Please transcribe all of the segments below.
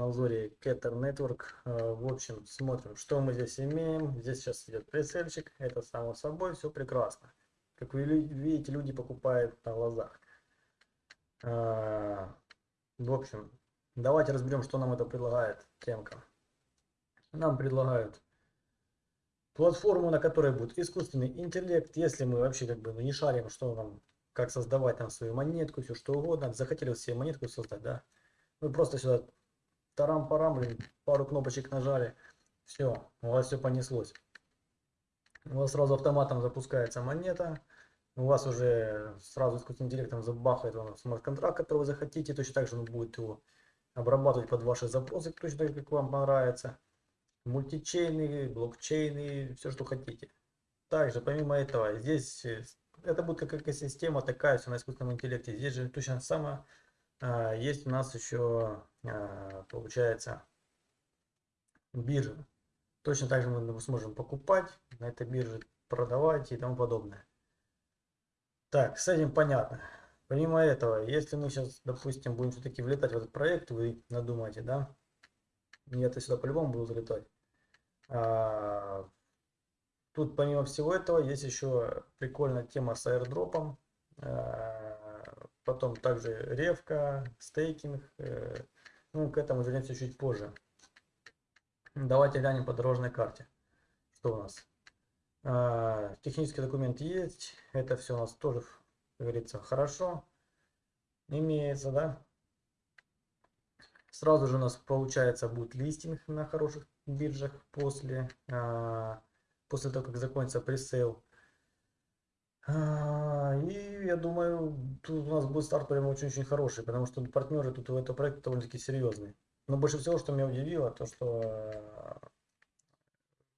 Marketer Network. Э, в общем, смотрим, что мы здесь имеем. Здесь сейчас идет прицельчик. Это само собой, все прекрасно. Как вы видите, люди покупают на глазах. Э, в общем, давайте разберем, что нам это предлагает темка. Нам предлагают платформу, на которой будет искусственный интеллект. Если мы вообще как бы ну, не шарим, что нам, как создавать там свою монетку, все что угодно. Захотели все монетку создать, да. Вы просто сюда тарам-парам, пару кнопочек нажали. Все, у вас все понеслось. У вас сразу автоматом запускается монета. У вас уже сразу искусственным интеллектом забахает вам смарт-контракт, который вы захотите. Точно так же он будет его обрабатывать под ваши запросы, точно так как вам понравится мультичейны, блокчейны, все, что хотите. Также, помимо этого, здесь э, это будет как экосистема такая, все на искусственном интеллекте. Здесь же точно самое а, есть у нас еще, получается, биржа. Точно так же мы сможем покупать на этой бирже, продавать и тому подобное. Так, с этим понятно. Помимо этого, если мы сейчас, допустим, будем все-таки влетать в этот проект, вы надумаете, да, я-то сюда по-любому буду залетать. А, тут помимо всего этого есть еще прикольная тема с аирдропом. А, потом также ревка, стейкинг. Э, ну, к этому вернемся чуть позже. Давайте глянем по дорожной карте. Что у нас? А, технический документ есть. Это все у нас тоже, говорится, хорошо. Имеется, да? Сразу же у нас получается будет листинг на хороших биржах после, а, после того, как закончится пресейл. А, и я думаю, тут у нас будет старт прямо очень-очень хороший, потому что партнеры тут у этого проекта довольно-таки серьезные. Но больше всего, что меня удивило, то что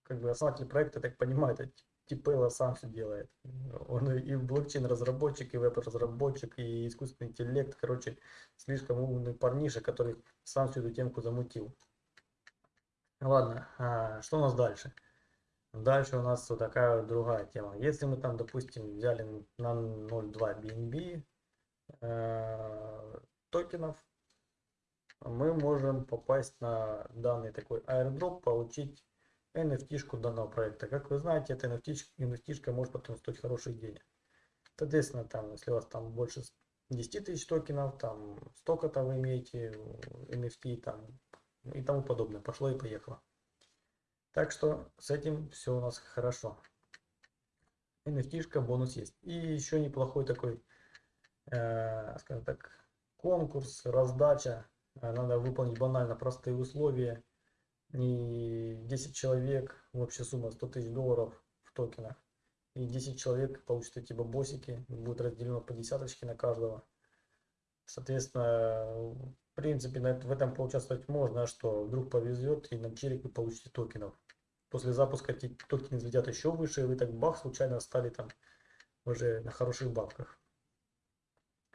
как бы основатель проекта, так понимает, Типелла сам все делает. Он и блокчейн-разработчик, и веб-разработчик, и искусственный интеллект. Короче, слишком умный парниша, который сам всю эту темку замутил. Ладно, а что у нас дальше? Дальше у нас вот такая другая тема. Если мы там, допустим, взяли на 0.2 BNB э, токенов, мы можем попасть на данный такой airdrop, получить NFT-шку данного проекта. Как вы знаете, эта NFT-шка может потом стоить хороших денег. Соответственно, там, если у вас там больше 10 тысяч токенов, там столько-то вы имеете NFT там, и тому подобное. Пошло и поехало. Так что с этим все у нас хорошо. NFT-шка, бонус есть. И еще неплохой такой, э, скажем так, конкурс, раздача. Надо выполнить банально простые условия и 10 человек, общая сумма 100 тысяч долларов в токенах. И 10 человек получат эти бабосики, будет разделено по десяточке на каждого. Соответственно, в принципе, в этом поучаствовать можно, а что вдруг повезет и на челик вы получите токенов. После запуска эти токены взлетят еще выше, и вы так бах, случайно стали там уже на хороших бабках.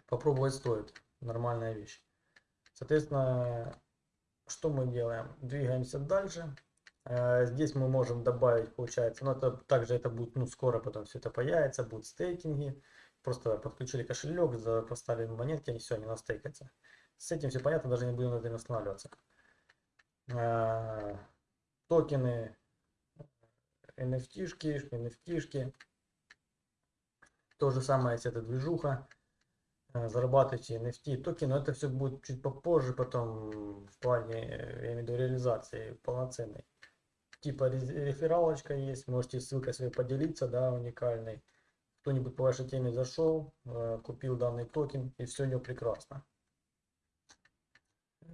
Попробовать стоит, нормальная вещь. Соответственно, что мы делаем? Двигаемся дальше. Э, здесь мы можем добавить, получается, но это также это будет, ну, скоро потом все это появится, будут стейкинги. Просто подключили кошелек, поставили монетки, они все, они настейкаются. С этим все понятно, даже не будем на этом останавливаться. Э, токены, NFT-шки, NFT-шки. То же самое, если это движуха. Э, зарабатываете NFT токены, но это все будет чуть попозже потом в плане, я имею в виду, реализации полноценной. Типа рефералочка есть, можете ссылкой своей поделиться, да, уникальной. Кто-нибудь по вашей теме зашел, э, купил данный токен и все у него прекрасно.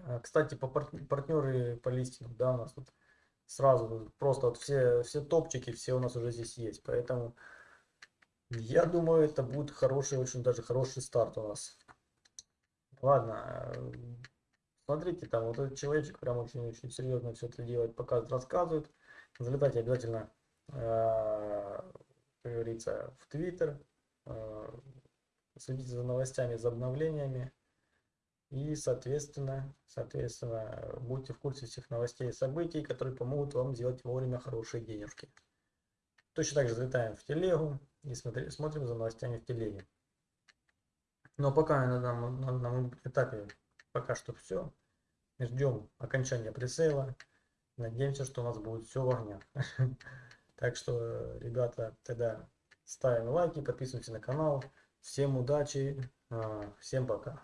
Э, кстати, по партнеры по листингу, да, у нас тут сразу просто вот все, все топчики, все у нас уже здесь есть, поэтому я думаю, это будет хороший, очень даже хороший старт у нас. Ладно, смотрите, там вот этот человечек прям очень-очень серьезно все это делает, показывает, рассказывает. Залетайте обязательно, э, как говорится, в Твиттер, э, следите за новостями, за обновлениями. И, соответственно, соответственно, будьте в курсе всех новостей и событий, которые помогут вам сделать вовремя хорошие денежки. Точно так же залетаем в телегу и смотри, смотрим за новостями в телеге. Но пока на данном, на данном этапе пока что все. Ждем окончания пресейла. Надеемся, что у нас будет все в огнях. Так что, ребята, тогда ставим лайки, подписываемся на канал. Всем удачи, а, всем пока.